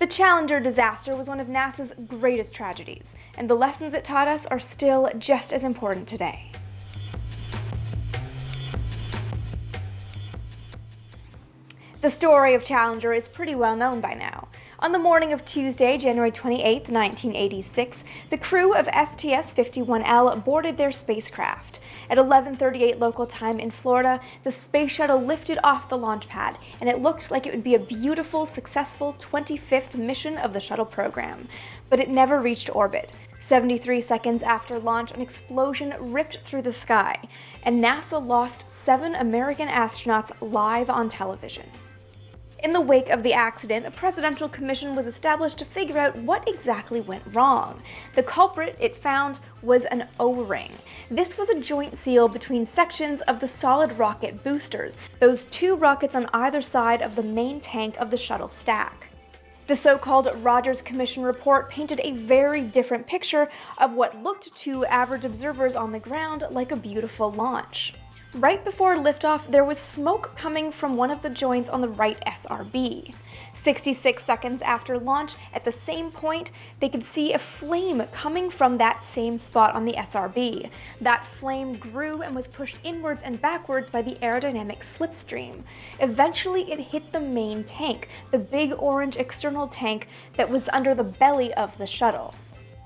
The Challenger disaster was one of NASA's greatest tragedies, and the lessons it taught us are still just as important today. The story of Challenger is pretty well known by now. On the morning of Tuesday, January 28, 1986, the crew of STS-51L boarded their spacecraft. At 11.38 local time in Florida, the space shuttle lifted off the launch pad, and it looked like it would be a beautiful, successful 25th mission of the shuttle program. But it never reached orbit. 73 seconds after launch, an explosion ripped through the sky, and NASA lost seven American astronauts live on television. In the wake of the accident, a presidential commission was established to figure out what exactly went wrong. The culprit it found was an O-ring. This was a joint seal between sections of the solid rocket boosters, those two rockets on either side of the main tank of the shuttle stack. The so-called Rogers Commission report painted a very different picture of what looked to average observers on the ground like a beautiful launch. Right before liftoff, there was smoke coming from one of the joints on the right SRB. 66 seconds after launch, at the same point, they could see a flame coming from that same spot on the SRB. That flame grew and was pushed inwards and backwards by the aerodynamic slipstream. Eventually, it hit the main tank, the big orange external tank that was under the belly of the shuttle.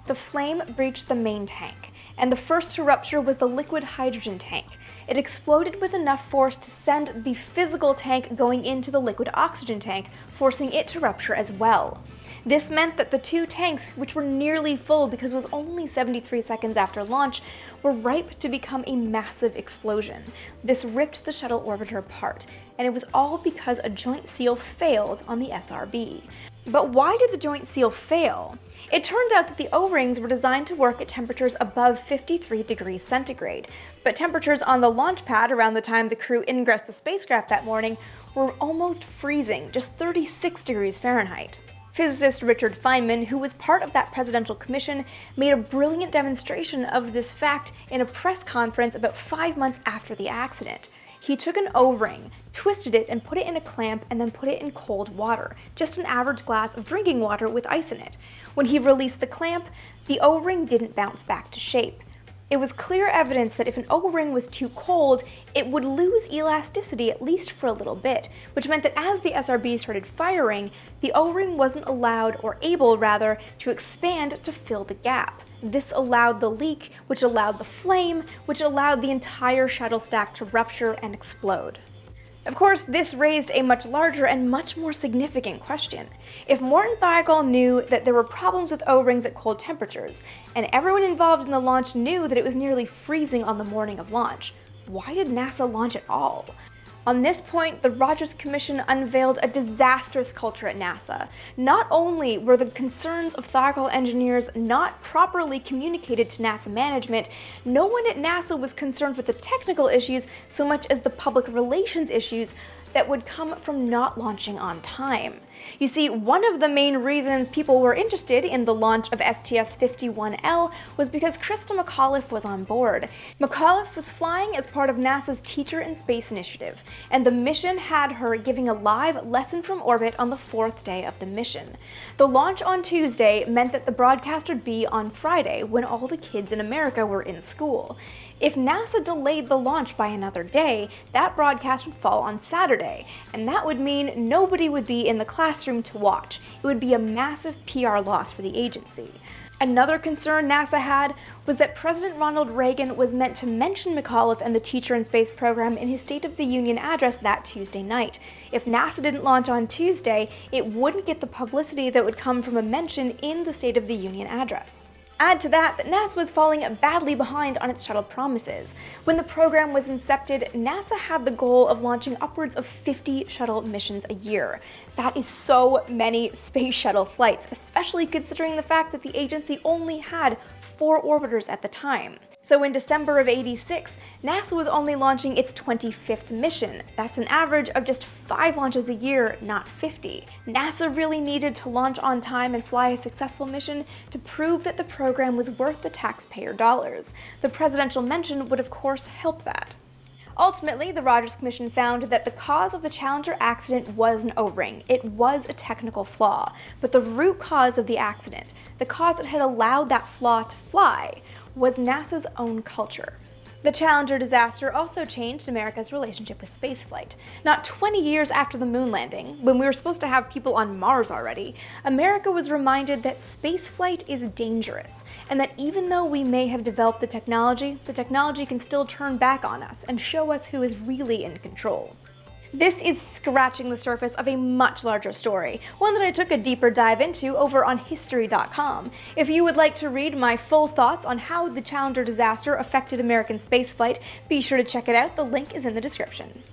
The flame breached the main tank and the first to rupture was the liquid hydrogen tank. It exploded with enough force to send the physical tank going into the liquid oxygen tank, forcing it to rupture as well. This meant that the two tanks, which were nearly full because it was only 73 seconds after launch, were ripe to become a massive explosion. This ripped the shuttle orbiter apart, and it was all because a joint seal failed on the SRB. But why did the joint seal fail? It turned out that the O-rings were designed to work at temperatures above 53 degrees centigrade, but temperatures on the launch pad around the time the crew ingressed the spacecraft that morning were almost freezing, just 36 degrees Fahrenheit. Physicist Richard Feynman, who was part of that presidential commission, made a brilliant demonstration of this fact in a press conference about five months after the accident. He took an O-ring, twisted it, and put it in a clamp and then put it in cold water, just an average glass of drinking water with ice in it. When he released the clamp, the O-ring didn't bounce back to shape. It was clear evidence that if an O-ring was too cold, it would lose elasticity at least for a little bit, which meant that as the SRB started firing, the O-ring wasn't allowed, or able rather, to expand to fill the gap. This allowed the leak, which allowed the flame, which allowed the entire shuttle stack to rupture and explode. Of course, this raised a much larger and much more significant question. If Morton Thiokol knew that there were problems with O-rings at cold temperatures, and everyone involved in the launch knew that it was nearly freezing on the morning of launch, why did NASA launch at all? On this point, the Rogers Commission unveiled a disastrous culture at NASA. Not only were the concerns of Thiokol engineers not properly communicated to NASA management, no one at NASA was concerned with the technical issues so much as the public relations issues that would come from not launching on time. You see, one of the main reasons people were interested in the launch of STS-51L was because Christa McAuliffe was on board. McAuliffe was flying as part of NASA's Teacher in Space initiative, and the mission had her giving a live lesson from orbit on the fourth day of the mission. The launch on Tuesday meant that the broadcast would be on Friday when all the kids in America were in school. If NASA delayed the launch by another day, that broadcast would fall on Saturday, and that would mean nobody would be in the classroom to watch. It would be a massive PR loss for the agency. Another concern NASA had was that President Ronald Reagan was meant to mention McAuliffe and the Teacher in Space program in his State of the Union address that Tuesday night. If NASA didn't launch on Tuesday, it wouldn't get the publicity that would come from a mention in the State of the Union address. Add to that that NASA was falling badly behind on its shuttle promises. When the program was incepted, NASA had the goal of launching upwards of 50 shuttle missions a year. That is so many space shuttle flights, especially considering the fact that the agency only had four orbiters at the time. So in December of 86, NASA was only launching its 25th mission. That's an average of just 5 launches a year, not 50. NASA really needed to launch on time and fly a successful mission to prove that the program was worth the taxpayer dollars. The presidential mention would of course help that. Ultimately, the Rogers Commission found that the cause of the Challenger accident was an O-ring. It was a technical flaw. But the root cause of the accident, the cause that had allowed that flaw to fly, was NASA's own culture. The Challenger disaster also changed America's relationship with spaceflight. Not 20 years after the moon landing, when we were supposed to have people on Mars already, America was reminded that spaceflight is dangerous, and that even though we may have developed the technology, the technology can still turn back on us and show us who is really in control. This is scratching the surface of a much larger story, one that I took a deeper dive into over on History.com. If you would like to read my full thoughts on how the Challenger disaster affected American spaceflight, be sure to check it out, the link is in the description.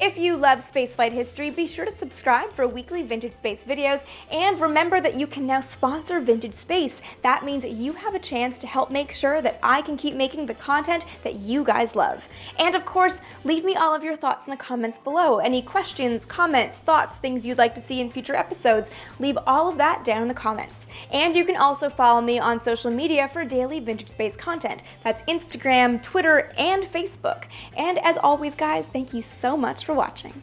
If you love spaceflight history, be sure to subscribe for weekly Vintage Space videos, and remember that you can now sponsor Vintage Space. That means you have a chance to help make sure that I can keep making the content that you guys love. And of course, leave me all of your thoughts in the comments below. Any questions, comments, thoughts, things you'd like to see in future episodes, leave all of that down in the comments. And you can also follow me on social media for daily Vintage Space content. That's Instagram, Twitter, and Facebook. And as always, guys, thank you so much for watching.